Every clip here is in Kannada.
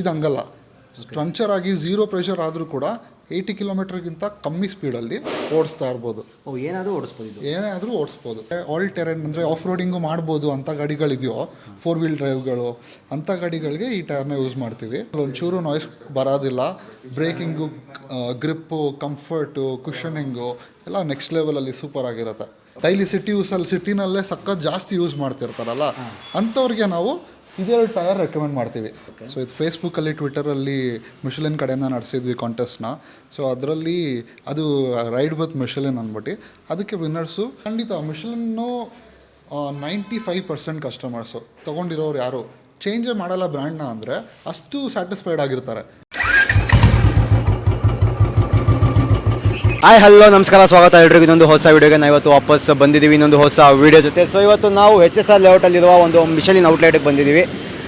ಇದು ಹಂಗಲ್ಲ ಪಂಚರ್ ಆಗಿ ಝೀರೋ ಪ್ರೆಷರ್ ಆದರೂ ಕೂಡ ಏಯ್ಟಿ ಕಿಲೋಮೀಟರ್ಗಿಂತ ಕಮ್ಮಿ ಸ್ಪೀಡಲ್ಲಿ ಓಡಿಸ್ತಾ ಇರ್ಬೋದು. ಓ ಏನಾದರೂ ಓಡಿಸ್ಬೋದು ಏನೇ ಆದರೂ ಓಡಿಸ್ಬೋದು. ಆಲ್ ಟೆರೆನ್ ಅಂದರೆ ಆಫ್ ರೋಡಿಂಗು ಮಾಡ್ಬೋದು ಅಂಥ ಗಾಡಿಗಳಿದೆಯೋ ಫೋರ್ ವೀಲ್ ಡ್ರೈವ್ಗಳು ಅಂಥ ಗಾಡಿಗಳಿಗೆ ಈ ಟೈರ್ನ ಯೂಸ್ ಮಾಡ್ತೀವಿ. ಒಂಚೂರು ನಾಯ್ಸ್ ಬರೋದಿಲ್ಲ. ಬ್ರೇಕಿಂಗು ಗ್ರಿಪ್ಪು ಕಂಫರ್ಟು ಕುಷನಿಂಗು ಎಲ್ಲ ನೆಕ್ಸ್ಟ್ ಲೆವೆಲಲ್ಲಿ ಸೂಪರ್ ಆಗಿರುತ್ತೆ. ಡೈಲಿ ಸಿಟಿ ಯೂಸಲ್ಲಿ ಸಿಟಿನಲ್ಲೇ ಸಖತ್ ಜಾಸ್ತಿ ಯೂಸ್ ಮಾಡ್ತಿರ್ತಾರಲ್ಲ. ಅಂಥವ್ರಿಗೆ ನಾವು ಇದೆರಡು ಟೈರ್ ರೆಕಮೆಂಡ್ ಮಾಡ್ತೀವಿ. ಸೊ ಇದು ಫೇಸ್ಬುಕ್ಕಲ್ಲಿ ಟ್ವಿಟರಲ್ಲಿ ಮಿಷಲಿನ್ ಕಡೆಯಿಂದ ನಡೆಸಿದ್ವಿ ಕಾಂಟೆಸ್ಟ್ನ ಸೊ ಅದರಲ್ಲಿ ಅದು ರೈಡ್ ಬತ್ ಮಿಷಲಿನ್ ಅಂದ್ಬಿಟ್ಟು ಅದಕ್ಕೆ ವಿನ್ನರ್ಸು ಖಂಡಿತ ಮಿಷಲಿನ್ನು ನೈಂಟಿ ಫೈವ್ ಪರ್ಸೆಂಟ್ ಕಸ್ಟಮರ್ಸು ತೊಗೊಂಡಿರೋರು ಯಾರು? ಚೇಂಜೇ ಮಾಡಲ್ಲ ಬ್ರ್ಯಾಂಡ್ನ ಅಂದರೆ ಅಷ್ಟು ಸ್ಯಾಟಿಸ್ಫೈಡ್ ಆಗಿರ್ತಾರೆ. ಹಾಯ್ ಹಲೋ ನಮಸ್ಕಾರ, ಸ್ವಾಗತ ಎಲ್ರಿಗೂ. ಇನ್ನೊಂದು ಹೊಸ ವೀಡಿಯೋಗೆ ನಾವು ಇವತ್ತು ವಾಪಸ್ ಬಂದಿದ್ದೀವಿ. ಇನ್ನೊಂದು ಹೊಸ ವಿಡಿಯೋ ಜೊತೆ. ಸೊ ಇವತ್ತು ನಾವು ಹೆಚ್ ಎಸ್ ಆರ್ ಲೇಔಟಲ್ಲಿರುವ ಒಂದು ಮಿಷಲಿನ್ ಔಟ್ಲೆಟ್ಗೆ ಬಂದಿದ್ದೀವಿ.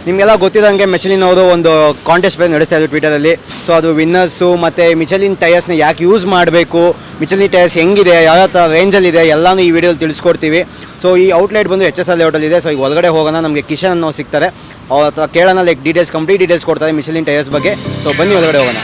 ನಿಮಗೆಲ್ಲ ಗೊತ್ತಿದ್ದಂಗೆ ಮಿಷಲಿನ್ ಅವರು ಒಂದು ಕಾಂಟೆಸ್ಟ್ ಬೇರೆ ನಡೆಸ್ತಾ ಇದ್ರು ಟ್ವಿಟರಲ್ಲಿ ಸೊ ಅದು ವಿನ್ನರ್ಸು ಮತ್ತು ಮಿಚಲಿನ್ ಟಯರ್ಸ್ನ ಯಾಕೆ ಯೂಸ್ ಮಾಡಬೇಕು ಮಿಚಲಿನ್ ಟೈರ್ಸ್ ಹೆಂಗಿದೆ ಯಾವ ಥರ ರೇಂಜಲ್ಲಿದೆ ಎಲ್ಲನೂ ಈ ವಿಡಿಯೋಲಿ ತಿಳಿಸ್ಕೊಡ್ತೀವಿ. ಸೊ ಈ ಔಟ್ಲೆಟ್ ಬಂದು ಎಚ್ ಎಸ್ ಆರ್ ಲೇಔಟಲ್ಲಿದೆ ಸೊ ಈಗ ಒಳಗಡೆ ಹೋಗೋಣ, ನಮಗೆ ಕಿಶನ್ ಅನ್ನೋ ಸಿಗ್ತಾರೆ. ಅವ್ರ ಹತ್ರ ಕೇಳೋಣ ಲೈಕ್ ಡೀಟೇಲ್ಸ್ ಕಂಪ್ಲೀಟ್ ಡೀಟೇಲ್ಸ್ ಕೊಡ್ತಾರೆ ಮಿಚಲಿನ್ ಟೈರ್ಸ್ ಬಗ್ಗೆ. ಸೊ ಬನ್ನಿ ಒಳಗಡೆ ಹೋಗೋಣ.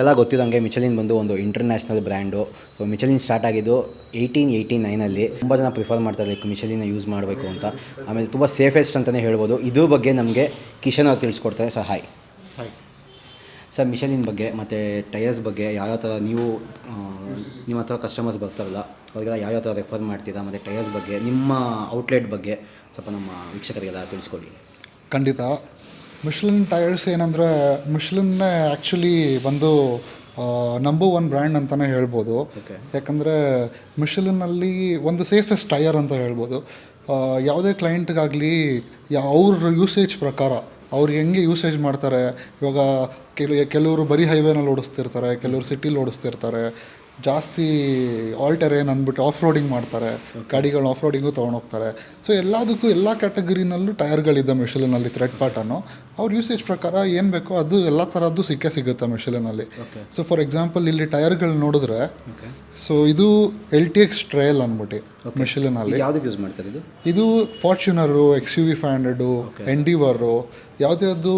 ನಿಮಗೆಲ್ಲ ಗೊತ್ತಿದ್ದಂಗೆ ಮಿಚಲಿನ್ ಬಂದು ಒಂದು international brand so Michelin start ಆಗಿದ್ದು ಏಯ್ಟೀನ್ ಏಯ್ಟಿ ನೈನಲ್ಲಿ ತುಂಬ ಜನ ಪ್ರಿಫರ್ ಮಾಡ್ತಾರೆ ಲೈಕ್ ಮಿಚಲಿನ ಯೂಸ್ ಮಾಡಬೇಕು ಅಂತ. ಆಮೇಲೆ ತುಂಬ ಸೇಫೆಸ್ಟ್ ಅಂತಲೇ ಹೇಳ್ಬೋದು. ಇದ್ರ ಬಗ್ಗೆ ನಮಗೆ ಕಿಶನ್ ಅವ್ರು ತಿಳಿಸ್ಕೊಡ್ತಾರೆ. Sir hi hi sir Michelin ಬಗ್ಗೆ ಮತ್ತು ಟೈರ್ಸ್ ಬಗ್ಗೆ ಯಾವ್ಯಾವ ಥರ ನೀವು ನಿಮ್ಮ ಹತ್ರ ಕಸ್ಟಮರ್ಸ್ ಬರ್ತಾರಲ್ಲ ಅವ್ರಿಗೆಲ್ಲ ಯಾವ್ಯಾವ ಥರ ರೆಫರ್ ಮಾಡ್ತೀರಾ ಮತ್ತು ಟೈರ್ಸ್ ಬಗ್ಗೆ ನಿಮ್ಮ ಔಟ್ಲೆಟ್ ಬಗ್ಗೆ ಸ್ವಲ್ಪ ನಮ್ಮ ವೀಕ್ಷಕರಿಗೆಲ್ಲ ತಿಳಿಸ್ಕೊಡಿ. ಖಂಡಿತ. ಮಿಶ್ಲಿನ್ ಟೈರ್ಸ್ ಏನಂದರೆ ಮಿಶ್ಲಿನ್ನೇ ಆ್ಯಕ್ಚುಲಿ ಒಂದು ನಂಬರ್ ಒನ್ ಬ್ರ್ಯಾಂಡ್ ಅಂತಲೇ ಹೇಳ್ಬೋದು. ಯಾಕಂದರೆ ಮಿಷಲಿನಲ್ಲಿ ಒಂದು ಸೇಫೆಸ್ಟ್ ಟೈರ್ ಅಂತ ಹೇಳ್ಬೋದು. ಯಾವುದೇ ಕ್ಲೈಂಟ್ಗಾಗಲಿ ಯಾ ಅವ್ರ ಯೂಸೇಜ್ ಪ್ರಕಾರ ಅವ್ರು ಹೆಂಗೆ ಯೂಸೇಜ್ ಮಾಡ್ತಾರೆ ಇವಾಗ ಕೆಲ ಕೆಲವರು ಬರೀ ಹೈವೇನಲ್ಲಿ ಓಡಿಸ್ತಿರ್ತಾರೆ ಕೆಲವರು ಸಿಟಿಲಿ ಓಡಿಸ್ತಿರ್ತಾರೆ ಜಾಸ್ತಿ ಆಲ್ಟರೇನ್ ಅಂದ್ಬಿಟ್ಟು ಆಫ್ ರೋಡಿಂಗ್ ಮಾಡ್ತಾರೆ ಗಾಡಿಗಳು ಆಫ್ ರೋಡಿಂಗು ತೊಗೊಂಡೋಗ್ತಾರೆ. ಸೊ ಎಲ್ಲದಕ್ಕೂ ಎಲ್ಲ ಕ್ಯಾಟಗರಿನಲ್ಲೂ ಟೈರ್ಗಳಿದೆ ಮಿಷಲಿನಲ್ಲಿ ಥ್ರೆಡ್ ಪ್ಯಾಟರ್ನು ಅವ್ರ ಯೂಸೇಜ್ ಪ್ರಕಾರ ಏನು ಬೇಕೋ ಅದು ಎಲ್ಲ ಥರದ್ದು ಸಿಕ್ಕೇ ಸಿಗುತ್ತೆ ಮಿಷಲಿನಲ್ಲಿ. ಸೊ ಫಾರ್ ಎಕ್ಸಾಂಪಲ್ ಇಲ್ಲಿ ಟೈರ್ಗಳು ನೋಡಿದ್ರೆ ಸೊ ಇದು ಎಲ್ ಟಿ ಎಕ್ಸ್ ಟ್ರಯಲ್ ಅಂದ್ಬಿಟ್ಟು ಮಿಷಲಿನಲ್ಲಿ ಯಾವುದಕ್ಕೆ ಯೂಸ್ ಮಾಡ್ತಾರೆ ಇದು? ಇದು Fortuner X U V five hundred Endeavour ಯಾವುದ್ಯಾವುದು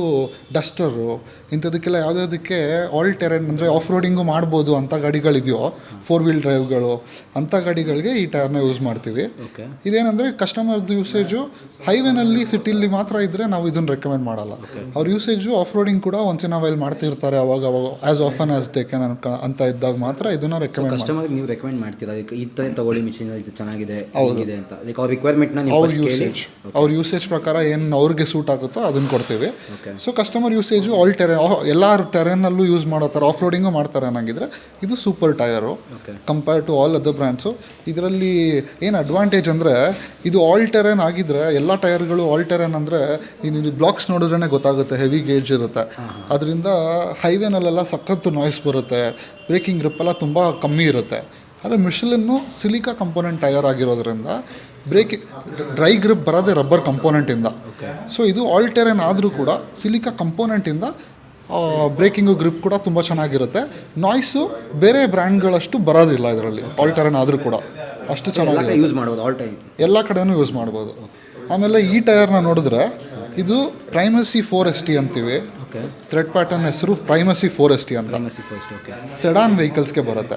Duster ಇಂಥದಕ್ಕೆಲ್ಲ ಯಾವುದ್ಯಾವುದಕ್ಕೆ ಆಲ್ ಟೆರೆನ್ ಅಂದರೆ ಆಫ್ ರೋಡಿಂಗು ಮಾಡ್ಬೋದು ಅಂಥ ಗಾಡಿಗಳಿದೆಯೋ ಫೋರ್ ವೀಲ್ ಡ್ರೈವ್ಗಳು ಅಂಥ ಗಾಡಿಗಳಿಗೆ ಈ ಟೈರ್ನ ಯೂಸ್ ಮಾಡ್ತೀವಿ. ಇದೇನೆಂದರೆ ಇದೇನಂದರೆ ಕಸ್ಟಮರ್ದು ಯೂಸೇಜು ಹೈವೇನಲ್ಲಿ ಸಿಟಿಲಿ ಮಾತ್ರ ಇದ್ದರೆ ನಾವು ಇದನ್ನು ರೆಕಮೆಂಡ್ ಮಾಡಲ್ಲ. ಅವ್ರ ಯೂಸೇಜು ಆಫ್ ರೋಡಿಂಗ್ ಕೂಡ ಒಂದ್ಸಿನ ಅವೈಲ್ ಮಾಡ್ತಿರ್ತಾರೆ ಅವಾಗ ಅವಾಗ ಆ್ಯಸ್ ಆಫನ್ ಆಸ್ ಅನ್ಕ ಅಂತ ಇದ್ದಾಗ ಮಾತ್ರ ಇದನ್ನ ರೆಕಮೆಂಡ್ ಕಸ್ಟಮರ್ ಕಸ್ಟಮರ್ಗೆ ನೀವು ರೆಕಮೆಂಡ್ ಮಾಡ್ತೀರಾ? ಲೈಕ್ ಈ ಥರ ತಗೊಳ್ಳಿ ಮಿಷಿನ್ ಇದು ಚೆನ್ನಾಗಿದೆ ಹೇಗಿದೆ ಅಂತ. ಲೈಕ್ ಅವ್ರ ರಿಕ್ವೈರ್ಮೆಂಟ್ನ ಅವ್ರ ಯೂಸೇಜ್ ಅವ್ರ ಯೂಸೇಜ್ ಪ್ರಕಾರ ಏನು ಅವ್ರಿಗೆ ಸೂಟ್ ಆಗುತ್ತೋ ಅದನ್ನ ಕೊಡ್ತೀವಿ. So customer usage all terrain ಎಲ್ಲ ಟೆರೆನಲ್ಲೂ ಯೂಸ್ ಮಾಡೋ ಥರ ಆಫ್ ರೋಡಿಂಗು ಮಾಡ್ತಾರೆ ಅನ್ನಂಗಿದ್ರೆ ಇದು super tyre. Compare to all other brands ಇದರಲ್ಲಿ ಏನು ಅಡ್ವಾಂಟೇಜ್ ಅಂದರೆ ಇದು ಆಲ್ ಟೆರೆನ್ ಆಗಿದ್ರೆ ಎಲ್ಲ ಟೈರ್ಗಳು ಆಲ್ ಟೆರೆನ್ ಅಂದರೆ ನೀನು ಬ್ಲಾಕ್ಸ್ ನೋಡಿದ್ರೇ ಗೊತ್ತಾಗುತ್ತೆ ಹೆವಿ ಗೇಜ್ ಇರುತ್ತೆ. ಅದರಿಂದ ಹೈವೇನಲ್ಲೆಲ್ಲ ಸಖತ್ತು ನಾಯ್ಸ್ ಬರುತ್ತೆ. ಬ್ರೇಕಿಂಗ್ ಗ್ರಿಪ್ ಎಲ್ಲ ತುಂಬ ಕಮ್ಮಿ ಇರುತ್ತೆ. ಆದರೆ ಮಿಷಲಿನ್ನು ಸಿಲಿಕಾ ಕಂಪೋನೆಂಟ್ ಟೈರ್ ಆಗಿರೋದ್ರಿಂದ ಬ್ರೇಕ್ ಡ್ರೈ ಗ್ರಿಪ್ ಬರೋದೇ ರಬ್ಬರ್ ಕಂಪೋನೆಂಟಿಂದ ಸೊ ಇದು ಆಲ್ ಟೆರೆನ್ ಆದರೂ ಕೂಡ ಸಿಲಿಕಾ ಕಂಪೋನೆಂಟಿಂದ ಬ್ರೇಕಿಂಗು ಗ್ರಿಪ್ ಕೂಡ ತುಂಬ ಚೆನ್ನಾಗಿರುತ್ತೆ. ನಾಯ್ಸು ಬೇರೆ ಬ್ರ್ಯಾಂಡ್ಗಳಷ್ಟು ಬರೋದಿಲ್ಲ ಇದರಲ್ಲಿ. ಆಲ್ ಟೆರೆನ್ ಆದರೂ ಕೂಡ. ಅಷ್ಟು ಚೆನ್ನಾಗಿ ಯೂಸ್ ಮಾಡ್ಬೋದು ಆಲ್ ಟೈಮ್ ಎಲ್ಲ ಕಡೆನೂ ಯೂಸ್ ಮಾಡ್ಬೋದು. ಆಮೇಲೆ ಈ ಟೈರ್ನ ನೋಡಿದ್ರೆ ಇದು ಪ್ರೈಮಸಿ ಫೋರೆಸ್ಟಿ ಅಂತೀವಿ. ಥ್ರೆಡ್ ಪ್ಯಾಟರ್ನ್ ಹೆಸರು Primacy four S T S T ಅಂತ ಸೆಡಾನ್ ವೆಹಿಕಲ್ಸ್ಗೆ ಬರುತ್ತೆ.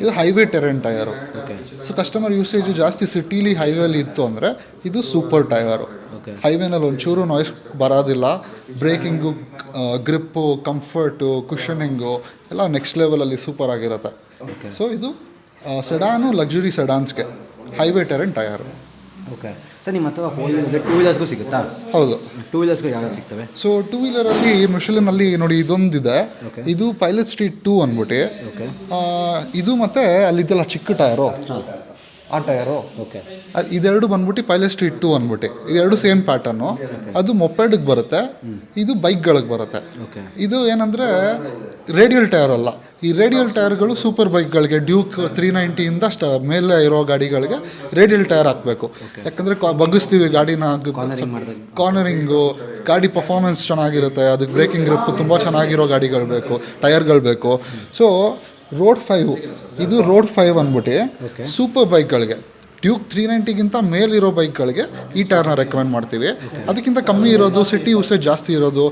ಇದು highway terrain tyre okay so customer usage ಜಾಸ್ತಿ ಸಿಟಿಲಿ ಹೈವೇಲಿ ಇತ್ತು ಅಂದರೆ ಇದು ಸೂಪರ್ ಟಯರು ಹೈವೇನಲ್ಲಿ ಒಂಚೂರು ನಾಯ್ಸ್ ಬರೋದಿಲ್ಲ. ಬ್ರೇಕಿಂಗು ಗ್ರಿಪ್ಪು ಕಂಫರ್ಟು ಕುಷನಿಂಗು ಎಲ್ಲ ನೆಕ್ಸ್ಟ್ ಲೆವೆಲಲ್ಲಿ ಸೂಪರ್ ಆಗಿರುತ್ತೆ. ಸೊ ಇದು sedan luxury ಸೆಡಾನ್ಸ್ಗೆ highway terrain tyre okay sir ನಿಮ್ಮ ಹತ್ರ ಫೋರ್ ವೀಲರ್ ಟೂ ವೀಲರ್ಸ್ಗೂ ಸಿಗುತ್ತಾ? ಹೌದು. ಟೂ ವೀಲರ್ಸ್ಗೂ ಯಾವ್ದು ಸಿಗ್ತವೆ? ಸೊ ಟೂ ವೀಲರಲ್ಲಿ ಮಿಷಲಿನಲ್ಲಿ ನೋಡಿ ಇದೊಂದಿದೆ. ಇದು ಪೈಲಟ್ ಸ್ಟ್ರೀಟ್ ಟೂ ಅಂದ್ಬಿಟ್ಟು. ಇದು ಮತ್ತೆ ಅಲ್ಲಿದ್ದೆಲ್ಲ ಚಿಕ್ಕ ಟಯರು ಆ ಟಯರು ಓಕೆ. ಇದೆರಡು ಬಂದ್ಬಿಟ್ಟು ಪೈಲಟ್ ಸ್ಟ್ರೀಟ್ ಟು ಅಂದ್ಬಿಟ್ಟು. ಇದೆರಡು ಸೇಮ್ ಪ್ಯಾಟರ್ನು. ಅದು ಮೊಪೆಡ್ಗೆ ಬರುತ್ತೆ. ಇದು ಬೈಕ್ಗಳಿಗೆ ಬರುತ್ತೆ. ಇದು ಏನಂದರೆ ರೇಡಿಯಲ್ ಟೈರ್ ಅಲ್ಲ. ಈ ರೇಡಿಯಲ್ ಟೈರ್ಗಳು ಸೂಪರ್ ಬೈಕ್ಗಳಿಗೆ ಡ್ಯೂಕ್ ತ್ರೀ ನೈಂಟಿಯಿಂದ ಸ್ಟ ಮೇಲೆ ಇರೋ ಗಾಡಿಗಳಿಗೆ ರೇಡಿಯಲ್ ಟೈರ್ ಹಾಕಬೇಕು. ಯಾಕಂದರೆ ಬಗ್ಗಿಸ್ತೀವಿ ಗಾಡಿನ ಕಾರ್ನರಿಂಗು ಗಾಡಿ ಪರ್ಫಾರ್ಮೆನ್ಸ್ ಚೆನ್ನಾಗಿರುತ್ತೆ ಅದಕ್ಕೆ ಬ್ರೇಕಿಂಗ್ ಗ್ರಿಪ್ ತುಂಬ ಚೆನ್ನಾಗಿರೋ ಗಾಡಿಗಳು ಬೇಕು ಟೈರ್ಗಳು ಬೇಕು. ಸೊ ರೋಡ್ ಫೈವ್ ಇದು ರೋಡ್ ಫೈವ್ ಅಂದ್ಬಿಟ್ಟು ಸೂಪರ್ ಬೈಕ್ಗಳಿಗೆ ಡ್ಯೂಕ್ ತ್ರೀ ನೈಂಟಿಗಿಂತ ಮೇಲಿರೋ ಬೈಕ್ಗಳಿಗೆ ಈ ಟೈರ್ನ ರೆಕಮೆಂಡ್ ಮಾಡ್ತೀವಿ. ಅದಕ್ಕಿಂತ ಕಮ್ಮಿ ಇರೋದು ಸಿಟಿ ಯೂಸೇಜ್ ಜಾಸ್ತಿ ಇರೋದು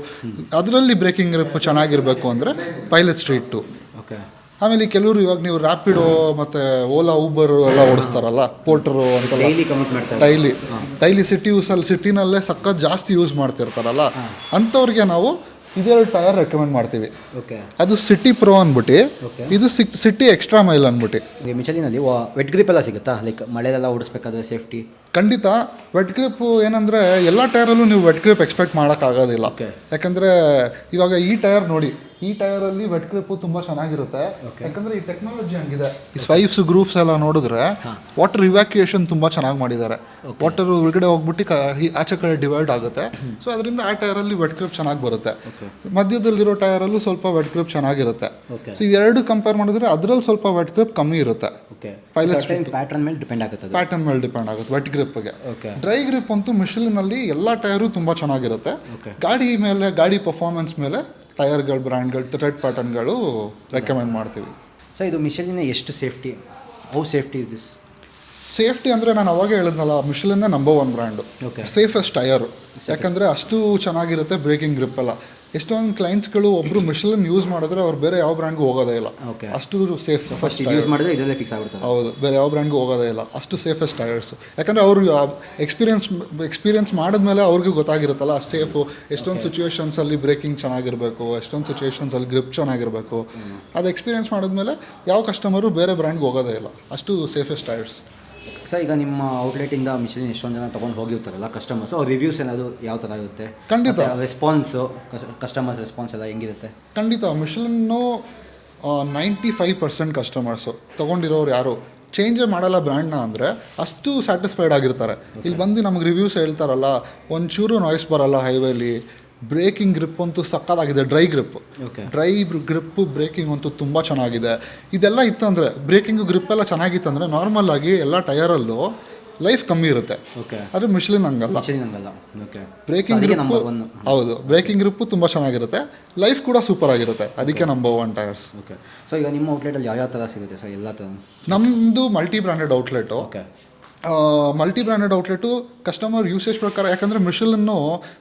ಅದರಲ್ಲಿ ಬ್ರೇಕಿಂಗ್ ಚೆನ್ನಾಗಿರಬೇಕು ಅಂದರೆ ಪೈಲಟ್ ಸ್ಟ್ರೀಟ್ ಟು ಓಕೆ ಆಮೇಲೆ ಕೆಲವರು ಇವಾಗ ನೀವು ರ್ಯಾಪಿಡೋ ಮತ್ತು ಓಲಾ ಊಬರ್ ಎಲ್ಲ ಓಡಿಸ್ತಾರಲ್ಲ ಪೋರ್ಟರು ಅಂತೆಲ್ಲ. ಡೈಲಿ ಡೈಲಿ ಸಿಟಿ ಯೂಸಲ್ಲಿ ಸಿಟಿನಲ್ಲೇ ಸಖತ್ ಜಾಸ್ತಿ ಯೂಸ್ ಮಾಡ್ತಿರ್ತಾರಲ್ಲ ಅಂಥವ್ರಿಗೆ ನಾವು ಇದೆರಡು ಟೈರ್ ರೆಕಮೆಂಡ್ ಮಾಡ್ತೀವಿ. ಓಕೆ. ಅದು ಸಿಟಿ ಪ್ರೋ ಅಂದ್ಬಿಟ್ಟು ಇದು ಸಿಟಿ ಎಕ್ಸ್ಟ್ರಾ ಮೈಲ್ ಅಂದ್ಬಿಟ್ಟು ಈ ಮಿಚಲಿನಲ್ಲಿ ವೆಟ್ ಗ್ರಿಪ್ ಎಲ್ಲ ಸಿಗುತ್ತಾ? ಲೈಕ್ ಮಳೆಲೆಲ್ಲ ಓಡಿಸ್ಬೇಕಾದ್ರೆ ಸೇಫ್ಟಿ ಖಂಡಿತ ವೆಟ್ ಗ್ರಿಪ್ ಏನಂದರೆ ಎಲ್ಲ ಟೈರಲ್ಲೂ ನೀವು ವೆಟ್ ಗ್ರಿಪ್ ಎಕ್ಸ್ಪೆಕ್ಟ್ ಮಾಡೋಕ್ಕಾಗೋದಿಲ್ಲ. ಯಾಕಂದ್ರೆ ಯಾಕಂದರೆ ಇವಾಗ ಈ ಟೈರ್ ನೋಡಿ ಈ ಟೈರಲ್ಲಿ ವೆಟ್ ಗ್ರಿಪ್ ತುಂಬ ಚೆನ್ನಾಗಿರುತ್ತೆ. ಯಾಕಂದರೆ ಈ ಟೆಕ್ನಾಲಜಿ ಹಂಗಿದೆ. ಈ ಸ್ವೈಪ್ಸ್ ಗ್ರೂಪ್ಸ್ ಎಲ್ಲ ನೋಡಿದ್ರೆ ವಾಟರ್ ಇವ್ಯಾಕ್ಯುಯೇಷನ್ ತುಂಬ ಚೆನ್ನಾಗಿ ಮಾಡಿದ್ದಾರೆ. ವಾಟರ್ ಒಳಗಡೆ ಹೋಗ್ಬಿಟ್ಟು ಆಚೆ ಕಡೆ ಡಿವೈಡ್ ಆಗುತ್ತೆ. ಸೊ ಅದರಿಂದ ಆ ಟೈರಲ್ಲಿ ವೆಟ್ ಗ್ರಿಪ್ ಚೆನ್ನಾಗಿ ಬರುತ್ತೆ. ಮಧ್ಯದಲ್ಲಿರೋ ಟೈರಲ್ಲೂ ಸ್ವಲ್ಪ ವೆಟ್ ಗ್ರಿಪ್ ಚೆನ್ನಾಗಿರುತ್ತೆ. ಸೊ ಎರಡು ಕಂಪೇರ್ ಮಾಡಿದ್ರೆ ಅದರಲ್ಲಿ ಸ್ವಲ್ಪ ವೆಟ್ ಗ್ರಿಪ್ ಕಮ್ಮಿ ಇರುತ್ತೆ. ಪ್ಯಾಟ್ರನ್ ಮೇಲೆ ಡಿಪೆಂಡ್ ಆಗುತ್ತೆ ಪ್ಯಾಟರ್ನ್ ಮೇಲೆ ಡಿಪೆಂಡ್ ಆಗುತ್ತೆ ವೆಟ್ ಗ್ರಿಪ್ಗೆ ಗೆ. ಡ್ರೈ ಗ್ರಿಪ್ ಅಂತೂ ಮಿಷಲಿನಲ್ಲಿ ಎಲ್ಲ ಟೈರು ತುಂಬಾ ಚೆನ್ನಾಗಿರುತ್ತೆ. ಗಾಡಿ ಮೇಲೆ ಗಾಡಿ ಪರ್ಫಾರ್ಮೆನ್ಸ್ ಮೇಲೆ ಟೈರ್ಗಳು ಬ್ರ್ಯಾಂಡ್ಗಳು ಥ್ರೆಡ್ ಪ್ಯಾಟರ್ನ್ಗಳು ರೆಕಮೆಂಡ್ ಮಾಡ್ತೀವಿ. ಸೊ ಇದು ಮಿಷಲಿನ ಎಷ್ಟು safety how safety is this safety ಅಂದರೆ ನಾನು ಅವಾಗೇ ಹೇಳಿದ್ನಲ್ಲ ಮಿಷಲನ್ನೇ number one brand. Safest tyre ಯಾಕಂದರೆ ಅಷ್ಟು ಚೆನ್ನಾಗಿರುತ್ತೆ ಬ್ರೇಕಿಂಗ್ ಗ್ರಿಪ್ ಎಲ್ಲ. ಎಷ್ಟೊಂದು ಕ್ಲೈಂಟ್ಸ್ಗಳು ಒಬ್ಬರು ಮಿಷಲನ್ ಯೂಸ್ ಮಾಡಿದ್ರೆ ಅವ್ರು ಬೇರೆ ಯಾವ ಬ್ರ್ಯಾಂಡ್ಗೂ ಹೋಗೋದೇ ಇಲ್ಲ. ಅಷ್ಟು ಸೇಫ್ ಫಸ್ಟ್ ಯೂಸ್ ಮಾಡಿದ್ರೆ ಇದರಲ್ಲೇ ಫಿಕ್ಸ್ ಆಗುತ್ತೆ ಹೌದು ಬೇರೆ ಯಾವ ಬ್ರ್ಯಾಂಡ್ಗೂ ಹೋಗೋದೇ ಇಲ್ಲ. ಅಷ್ಟು ಸೇಫೆಸ್ಟ್ ಟೈರ್ಸ್ ಯಾಕಂದರೆ ಅವರು ಎಕ್ಸ್ಪೀರಿಯನ್ಸ್ ಎಕ್ಸ್ಪೀರಿಯನ್ಸ್ ಮಾಡಿದ್ಮೇಲೆ ಅವ್ರಿಗೂ ಗೊತ್ತಾಗಿರುತ್ತಲ್ಲ ಸೇಫು ಎಷ್ಟೊಂದು ಸಿಚುವೇಶನ್ಸಲ್ಲಿ ಬ್ರೇಕಿಂಗ್ ಚೆನ್ನಾಗಿರಬೇಕು ಎಷ್ಟೊಂದು ಸಿಚುವೇಶನ್ಸಲ್ಲಿ ಗ್ರಿಪ್ ಚೆನ್ನಾಗಿರಬೇಕು. ಅದು ಎಕ್ಸ್ಪೀರಿಯನ್ಸ್ ಮಾಡಿದ್ಮೇಲೆ ಯಾವ ಕಸ್ಟಮರು ಬೇರೆ ಬ್ರ್ಯಾಂಡ್ಗೆ ಹೋಗೋದೇ ಇಲ್ಲ. ಅಷ್ಟು ಸೇಫೆಸ್ಟ್ ಟೈರ್ಸ್ ಸರ್ ಈಗ ನಿಮ್ಮ ಔಟ್ಲೆಟಿಂದ ಮಿಷಿನ್ ಎಷ್ಟೊಂದು ಜನ ತೊಗೊಂಡು ಹೋಗಿರ್ತಾರಲ್ಲ ಕಸ್ಟಮರ್ಸ್ ಅವ್ರ ರಿವ್ಯೂಸ್ ಏನಾದರೂ ಯಾವ ಥರ ಇರುತ್ತೆ? ಖಂಡಿತ. ರೆಸ್ಪಾನ್ಸು ಕಸ್ಟಮರ್ಸ್ ರೆಸ್ಪಾನ್ಸ್ ಎಲ್ಲ ಹೆಂಗಿರುತ್ತೆ? ಖಂಡಿತ. ಮಿಷನ್ನು ನೈಂಟಿ ಫೈವ್ ಪರ್ಸೆಂಟ್ ಕಸ್ಟಮರ್ಸು ತೊಗೊಂಡಿರೋರು ಯಾರು? ಚೇಂಜೇ ಮಾಡಲ್ಲ ಬ್ರ್ಯಾಂಡ್ನ ಅಂದರೆ ಅಷ್ಟು ಸ್ಯಾಟಿಸ್ಫೈಡ್ ಆಗಿರ್ತಾರೆ. ಇಲ್ಲಿ ಬಂದು ನಮಗೆ ರಿವ್ಯೂಸ್ ಹೇಳ್ತಾರಲ್ಲ ಒಂಚೂರು ನಾಯ್ಸ್ ಬರಲ್ಲ ಹೈವೇಲಿ ಬ್ರೇಕಿಂಗ್ ಗ್ರಿಪ್ ಅಂತೂ ಸಕ್ಕತ್ತಾಗಿದೆ dry grip. Dry grip braking ಅಂತೂ ತುಂಬ ಚೆನ್ನಾಗಿದೆ. ಇದೆಲ್ಲ ಇತ್ತು ಅಂದರೆ ಬ್ರೇಕಿಂಗು ಗ್ರಿಪ್ ಎಲ್ಲ ಚೆನ್ನಾಗಿತ್ತಂದರೆ ನಾರ್ಮಲ್ ಆಗಿ ಎಲ್ಲ ಟಯರಲ್ಲೂ ಲೈಫ್ ಕಮ್ಮಿ ಇರುತ್ತೆ. ಆದರೆ ಮಿಶ್ಲಿನ್ ಹಂಗಲ್ಲ. ಮಿಷಲಿನ್ ಹಂಗಲ್ಲ. ಓಕೆ ಬ್ರೇಕಿಂಗ್ ಗ್ರಿಪ್ ಹೌದು ಬ್ರೇಕಿಂಗ್ ಗ್ರಿಪ್ಪು ತುಂಬ ಚೆನ್ನಾಗಿರುತ್ತೆ. ಲೈಫ್ ಕೂಡ ಸೂಪರ್ ಆಗಿರುತ್ತೆ. ಅದಕ್ಕೆ number one tyres okay so ಈಗ ನಿಮ್ಮ ಔಟ್ಲೆಟಲ್ಲಿ ಯಾವ ಯಾವ ಥರ ಸಿಗುತ್ತೆ? ಸರ್ ಎಲ್ಲ ಥರ ನಮ್ಮದು multi branded outlet okay multi branded outlet customer usage ಪ್ರಕಾರ ಯಾಕಂದರೆ ಮಿಷಲನ್ನು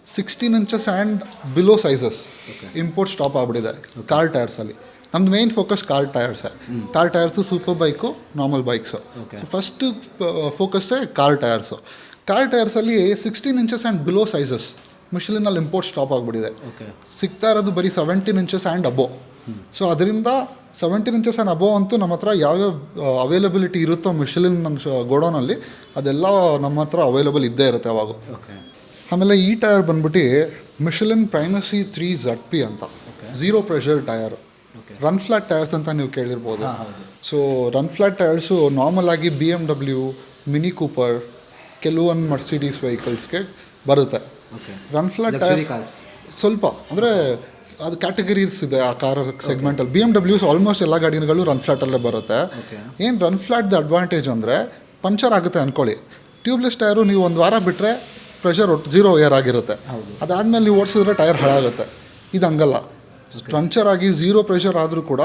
sixteen inches and below sizes import stop ಆಗಿಬಿಟ್ಟಿದೆ ಕಾರ್ ಟೈರ್ಸಲ್ಲಿ ನಮ್ದು main focus car ಟೈರ್ಸೇ car tyres super bike normal bikes first ಫೋಕಸ್ಸೇ car tyres car ಟೈರ್ಸಲ್ಲಿ sixteen inches and below sizes ಮಿಷಲಿನಲ್ಲಿ import stop ಆಗಿಬಿಟ್ಟಿದೆ. ಸಿಗ್ತಾ ಇರೋದು ಬರೀ seventeen inches and above so ಅದರಿಂದ ಸೆವೆಂಟೀನ್ ಇಂಚಸ್ ಆ್ಯಂಡ್ ಅಬೋ ಅಂತೂ ನಮ್ಮ ಹತ್ರ ಯಾವ್ಯಾವ ಅವೈಲಬಿಲಿಟಿ ಇರುತ್ತೋ ಮಿಷಲಿನ್ ನನ್ನ ಗೋಡೌನಲ್ಲಿ ಅದೆಲ್ಲ ನಮ್ಮ ಹತ್ರ ಅವೈಲಬಲ್ ಇದ್ದೇ ಇರುತ್ತೆ ಅವಾಗ. ಆಮೇಲೆ ಈ ಟೈರ್ ಬಂದ್ಬಿಟ್ಟು Michelin Primacy three Z P ಅಂತ. Zero pressure tyre. Run flat tyres ಅಂತ ನೀವು ಕೇಳಿರ್ಬೋದು. So run flat tyres normal ಆಗಿ B M W Mini Cooper ಕೆಲವೊಂದು ಮರ್ಸಿಡೀಸ್ ವೆಹಿಕಲ್ಸ್ಗೆ ಬರುತ್ತೆ. ಓಕೆ ರನ್ ಫ್ಲಾಟ್ ಟೈರ್ ಸ್ವಲ್ಪ ಅಂದರೆ ಅದು ಕ್ಯಾಟಗರೀಸ್ ಇದೆ ಆ ಕಾರ್ ಸೆಗ್ಮೆಂಟಲ್ಲಿ ಬಿ ಎಂ ಡಬ್ಲ್ಯೂಸ್ ಆಲ್ಮೋಸ್ಟ್ ಎಲ್ಲ ಗಾಡಿಗಳು ರನ್ ಫ್ಲಾಟಲ್ಲೇ ಬರುತ್ತೆ. ಏನು ರನ್ ಫ್ಲಾಟ್ದ ಅಡ್ವಾಂಟೇಜ್ ಅಂದರೆ ಪಂಚರ್ ಆಗುತ್ತೆ ಅಂದ್ಕೊಳ್ಳಿ ಟ್ಯೂಬ್ಲೆಸ್ ಟೈರು ನೀವು ಒಂದು ವಾರ ಬಿಟ್ಟರೆ ಪ್ರೆಷರ್ ಒಟ್ಟು ಜೀರೋ ಏರ್ ಆಗಿರುತ್ತೆ. ಅದಾದಮೇಲೆ ನೀವು ಓಡಿಸಿದ್ರೆ ಟೈರ್ ಹಾಳಾಗುತ್ತೆ. ಇದು ಹಂಗಲ್ಲ. ಪಂಚರ್ ಆಗಿ ಝೀರೋ ಪ್ರೆಷರ್ ಆದರೂ ಕೂಡ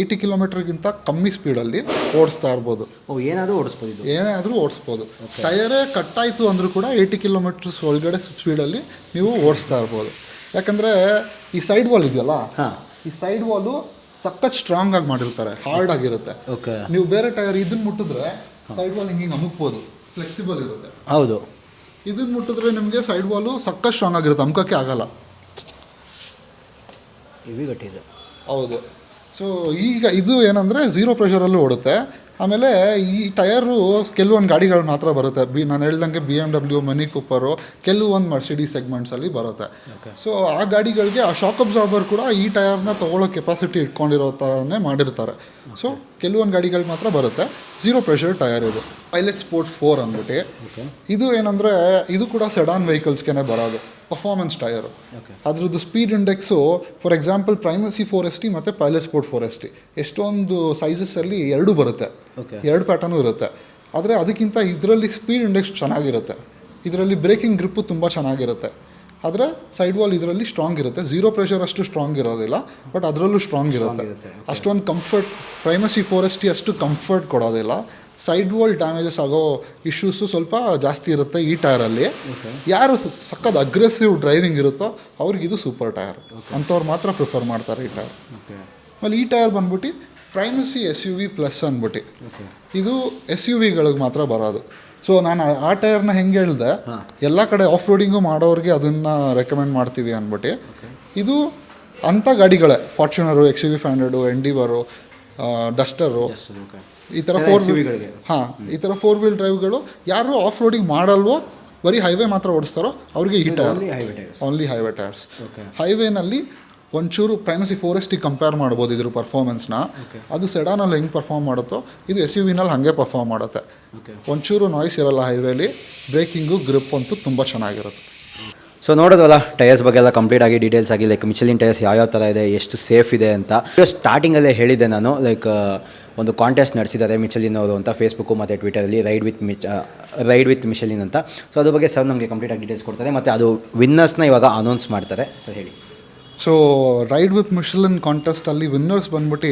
ಏಯ್ಟಿ ಕಿಲೋಮೀಟರ್ಗಿಂತ ಕಮ್ಮಿ ಸ್ಪೀಡಲ್ಲಿ ಓಡಿಸ್ತಾ ಇರ್ಬೋದು. ಏನಾದರೂ ಓಡಿಸ್ಬೋದು ಏನಾದರೂ ಏನೇ ಆದರೂ ಓಡಿಸ್ಬೋದು ಟಯರೇ ಕಟ್ಟಾಯಿತು ಅಂದರೂ ಕೂಡ ಏಯ್ಟಿ ಕಿಲೋಮೀಟರ್ಸ್ ಒಳಗಡೆ ಸ್ಪೀಡಲ್ಲಿ ನೀವು ಓಡಿಸ್ತಾ ಇರ್ಬೋದು. ಯಾಕಂದರೆ ಈ ಸೈಡ್ ವಾಲ್ ಇದೆಯಲ್ಲ ಹಾಂ. ಈ ಸೈಡ್ ವಾಲು ಸಖತ್ ಸ್ಟ್ರಾಂಗ್ ಆಗಿ ಮಾಡಿರ್ತಾರೆ ಹಾರ್ಡ್ ಆಗಿರುತ್ತೆ. ಓಕೆ ನೀವು ಬೇರೆ ಟೈರ್ ಇದನ್ನ ಮುಟ್ಟಿದ್ರೆ ಸೈಡ್ ವಾಲ್ ಹಿಂಗೆ ಅಮುಕ್ಬೋದು ಫ್ಲೆಕ್ಸಿಬಲ್ ಇರುತ್ತೆ. ಹೌದು. ಇದನ್ನ ಮುಟ್ಟಿದ್ರೆ ನಿಮಗೆ ಸೈಡ್ ವಾಲು ಸಖತ್ ಸ್ಟ್ರಾಂಗ್ ಆಗಿರುತ್ತೆ ಅಮ್ಕಕ್ಕೆ ಆಗಲ್ಲ. ಹೌದು. ಸೊ ಈಗ ಇದು ಏನಂದರೆ ಝೀರೋ ಪ್ರೆಷರಲ್ಲೂ ಓಡುತ್ತೆ. ಆಮೇಲೆ ಈ ಟಯರು ಕೆಲವೊಂದು ಗಾಡಿಗಳು ಮಾತ್ರ ಬರುತ್ತೆ. ಬಿ ನಾನು ಹೇಳ್ದಂಗೆ B M W Mini Cooper ಕೆಲವೊಂದು ಮರ್ಸಿಡಿ ಸೆಗ್ಮೆಂಟ್ಸಲ್ಲಿ ಬರುತ್ತೆ. ಸೊ ಆ ಗಾಡಿಗಳಿಗೆ ಆ ಶಾಕ್ ಅಬ್ಸಾರ್ಬರ್ ಕೂಡ ಈ ಟಯರ್ನ ತೊಗೊಳ್ಳೋ ಕೆಪಾಸಿಟಿ ಇಟ್ಕೊಂಡಿರೋ ಥರನೇ ಮಾಡಿರ್ತಾರೆ ಸೊ ಕೆಲವೊಂದು ಗಾಡಿಗಳು ಮಾತ್ರ ಬರುತ್ತೆ. ಝೀರೋ ಪ್ರೆಷರ್ ಟಯರ್ ಇದು. ಪೈಲಟ್ ಸ್ಪೋರ್ಟ್ ಫೋರ್ ಅಂದ್ಬಿಟ್ಟು. ಇದು ಏನಂದರೆ ಇದು ಕೂಡ ಸೆಡಾನ್ ವೆಹಿಕಲ್ಸ್ಗೆ ಬರೋದು. ಪರ್ಫಾರ್ಮೆನ್ಸ್ ಟಯರು ಅದ್ರದ್ದು speed index for example Primacy four S T ಮತ್ತು Pilot Sport four S T ಎಷ್ಟೊಂದು ಸೈಜಸ್ಸಲ್ಲಿ ಎರಡೂ ಬರುತ್ತೆ. ಎರಡು ಪ್ಯಾಟರ್ನು ಇರುತ್ತೆ. ಆದರೆ ಅದಕ್ಕಿಂತ ಇದರಲ್ಲಿ ಸ್ಪೀಡ್ ಇಂಡೆಕ್ಸ್ ಚೆನ್ನಾಗಿರುತ್ತೆ. ಇದರಲ್ಲಿ ಬ್ರೇಕಿಂಗ್ ಗ್ರಿಪ್ಪು ತುಂಬ ಚೆನ್ನಾಗಿರುತ್ತೆ. ಆದರೆ ಸೈಡ್ ವಾಲ್ ಇದರಲ್ಲಿ ಸ್ಟ್ರಾಂಗ್ ಇರುತ್ತೆ. ಝೀರೋ ಪ್ರೆಷರ್ ಅಷ್ಟು ಸ್ಟ್ರಾಂಗ್ ಇರೋದಿಲ್ಲ ಬಟ್ ಅದರಲ್ಲೂ ಸ್ಟ್ರಾಂಗ್ ಇರುತ್ತೆ. ಅಷ್ಟೊಂದು ಕಂಫರ್ಟ್ ಪ್ರೈಮಸಿ ಫೋರೆಸ್ಟಿ ಎಸ್ ಟಿ ಅಷ್ಟು ಕಂಫರ್ಟ್ ಕೊಡೋದಿಲ್ಲ. ಸೈಡ್ ವಾಲ್ ಡ್ಯಾಮೇಜಸ್ ಆಗೋ ಇಶ್ಯೂಸು ಸ್ವಲ್ಪ ಜಾಸ್ತಿ ಇರುತ್ತೆ ಈ ಟೈರಲ್ಲಿ ಯಾರು ಸಕ್ಕದ ಅಗ್ರೆಸಿವ್ ಡ್ರೈವಿಂಗ್ ಇರುತ್ತೋ ಅವ್ರಿಗೆ ಇದು ಸೂಪರ್ ಟೈರ್ ಅಂಥವ್ರು ಮಾತ್ರ ಪ್ರಿಫರ್ ಮಾಡ್ತಾರೆ ಈ ಟೈರ್ ಆಮೇಲೆ ಈ ಟೈರ್ ಬಂದ್ಬಿಟ್ಟು Primacy S U V plus ಅಂದ್ಬಿಟ್ಟು. ಇದು ಎಸ್ ಯು ವಿಗಳಿಗೆ ಮಾತ್ರ ಬರೋದು. ಸೊ ನಾನು ಆ- ಟೈರ್ನ ಹೆಂಗೆ ಹೇಳ್ದೆ ಎಲ್ಲ ಕಡೆ ಆಫ್ ರೋಡಿಂಗು ಮಾಡೋರಿಗೆ ಅದನ್ನು ರೆಕಮೆಂಡ್ ಮಾಡ್ತೀವಿ ಅಂದ್ಬಿಟ್ಟು. ಇದು ಅಂಥ ಗಾಡಿಗಳೇ. Fortuner X U V five hundred Endeavour Duster ಈ ಥರ ಫೋರ್. ಹಾಂ ಈ ಥರ ಫೋರ್ ವೀಲ್ ಡ್ರೈವ್ಗಳು ಯಾರು ಆಫ್ ರೋಡಿಂಗ್ ಮಾಡಲ್ವೋ ಬರೀ ಹೈವೇ ಮಾತ್ರ ಓಡಿಸ್ತಾರೋ ಅವ್ರಿಗೆ ಈ ಟೈರ್. Only highway tyres. ಹೈವೇನಲ್ಲಿ ಒಂಚೂರು Primacy four S T compare ಮಾಡ್ಬೋದು ಇದ್ರ ಪರ್ಫಾರ್ಮೆನ್ಸ್ನ ಅದು ಸೆಡಾನಲ್ಲಿ ಹೆಂಗೆ ಪರ್ಫಾರ್ಮ್ ಮಾಡುತ್ತೋ ಇದು ಎಸ್ ಯು ವಿನಲ್ಲಿ ಹಾಗೆ ಪರ್ಫಾರ್ಮ್ ಮಾಡುತ್ತೆ. ಒಂಚೂರು ನಾಯ್ಸ್ ಇರಲ್ಲ ಹೈವೇಲಿ ಬ್ರೇಕಿಂಗು ಗ್ರಿಪ್ ಅಂತೂ ತುಂಬ ಚೆನ್ನಾಗಿರುತ್ತೆ. ಸೊ ನೋಡೋದಲ್ಲ ಟೈರ್ಸ್ ಬಗ್ಗೆ ಎಲ್ಲ ಕಂಪ್ಲೀಟ್ ಆಗಿ ಡೀಟೇಲ್ಸ್ ಆಗಿ ಲೈಕ್ ಮಿಚಲಿನ್ ಟೈರ್ಸ್ ಯಾವ್ಯಾವ ಥರ ಇದೆ ಎಷ್ಟು ಸೇಫ್ ಇದೆ ಅಂತ. ಸ್ಟಾರ್ಟಿಂಗಲ್ಲೇ ಹೇಳಿದೆ ನಾನು ಲೈಕ್ ಒಂದು ಕಾಂಟೆಸ್ಟ್ ನಡೆಸಿದ್ದಾರೆ ಮಿಚಲಿನ್ ಅವರು ಅಂತ ಫೇಸ್ಬುಕ್ಕು ಮತ್ತು ಟ್ವಿಟರಲ್ಲಿ ರೈಡ್ ವಿತ್ ಮಿಚ್ ರೈಡ್ ವಿತ್ ಮಿಚಲಿನ್ ಅಂತ. ಸೊ ಅದ್ರ ಬಗ್ಗೆ ಸರ್ ನಮಗೆ ಕಂಪ್ಲೀಟ್ ಆಗಿ ಡೀಟೇಲ್ಸ್ ಕೊಡ್ತಾರೆ ಮತ್ತು ಅದು ವಿನ್ನರ್ಸ್ನ ಇವಾಗ ಅನೌನ್ಸ್ ಮಾಡ್ತಾರೆ ಸರ್ ಹೇಳಿ. ಸೊ ರೈಡ್ ವಿತ್ ಮಿಷಲನ್ ಕಾಂಟೆಸ್ಟಲ್ಲಿ ವಿನ್ನರ್ಸ್ ಬಂದ್ಬಿಟ್ಟು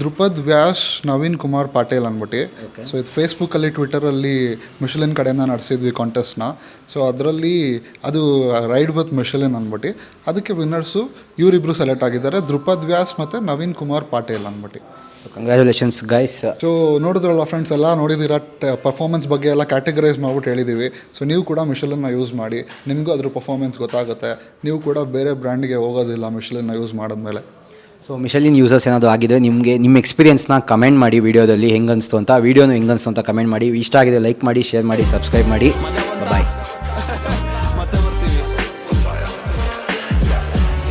ಧ್ರುಪದ್ ವ್ಯಾಸ್ ನವೀನ್ ಕುಮಾರ್ ಪಾಟೇಲ್ ಅಂದ್ಬಿಟ್ಟು. ಸೊ ಇದು ಫೇಸ್ಬುಕ್ಕಲ್ಲಿ ಟ್ವಿಟರಲ್ಲಿ ಮಿಷಲಿನ್ ಕಡೆಯಿಂದ ನಡೆಸಿದ್ವಿ ಕಾಂಟೆಸ್ಟ್ನ ಸೊ ಅದರಲ್ಲಿ ಅದು ರೈಡ್ ವಿತ್ ಮಿಷಲಿನ್ ಅಂದ್ಬಿಟ್ಟು. ಅದಕ್ಕೆ ವಿನ್ನರ್ಸು ಇವರಿಬ್ಬರು ಸೆಲೆಕ್ಟ್ ಆಗಿದ್ದಾರೆ. ಧ್ರುಪದ್ ವ್ಯಾಸ್ ಮತ್ತು ನವೀನ್ ಕುಮಾರ್ ಪಾಟೇಲ್ ಅಂದ್ಬಿಟ್ಟು. ಕಂಗ್ರ್ಯಾಚುಲೇಷನ್ಸ್ ಗೈಸ್ ಸೊ ನೋಡಿದ್ರಲ್ಲ ಫ್ರೆಂಡ್ಸ್ ಎಲ್ಲ ನೋಡಿದಿರ ಪರ್ಫಾರ್ಮೆನ್ಸ್ ಬಗ್ಗೆ ಎಲ್ಲ ಕ್ಯಾಟಗರೈಸ್ ಮಾಡ್ಬಿಟ್ಟು ಹೇಳಿದ್ದೀವಿ ಸೊ ನೀವು ಕೂಡ ಮಿಷಲನ್ನ ಯೂಸ್ ಮಾಡಿ. ನಿಮಗೂ ಅದ್ರ ಪರ್ಫಾರ್ಮೆನ್ಸ್ ಗೊತ್ತಾಗುತ್ತೆ. ನೀವು ಕೂಡ ಬೇರೆ ಬ್ರ್ಯಾಂಡ್ಗೆ ಹೋಗೋದಿಲ್ಲ ಮಿಷಲನ್ನ ಯೂಸ್ ಮಾಡಿದ್ಮೇಲೆ. ಸೊ ಮಿಷಲಿನ್ ಯೂಸರ್ಸ್ ಏನಾದರೂ ಆಗಿದ್ರೆ ನಿಮಗೆ ನಿಮ್ಮ ಎಕ್ಸ್ಪೀರಿಯನ್ಸ್ನ ಕಮೆಂಟ್ ಮಾಡಿ ವೀಡಿಯೋದಲ್ಲಿ ಹೆಂಗೆ ಅನಿಸ್ತು ಅಂತ ವೀಡಿಯೋನು ಹೆಂಗೆ ಅನಿಸ್ತು ಅಂತ ಕಮೆಂಟ್ ಮಾಡಿ. ಇಷ್ಟ ಆಗಿದೆ ಲೈಕ್ ಮಾಡಿ ಶೇರ್ ಮಾಡಿ ಸಬ್ಸ್ಕ್ರೈಬ್ ಮಾಡಿ. ಬಾಯ್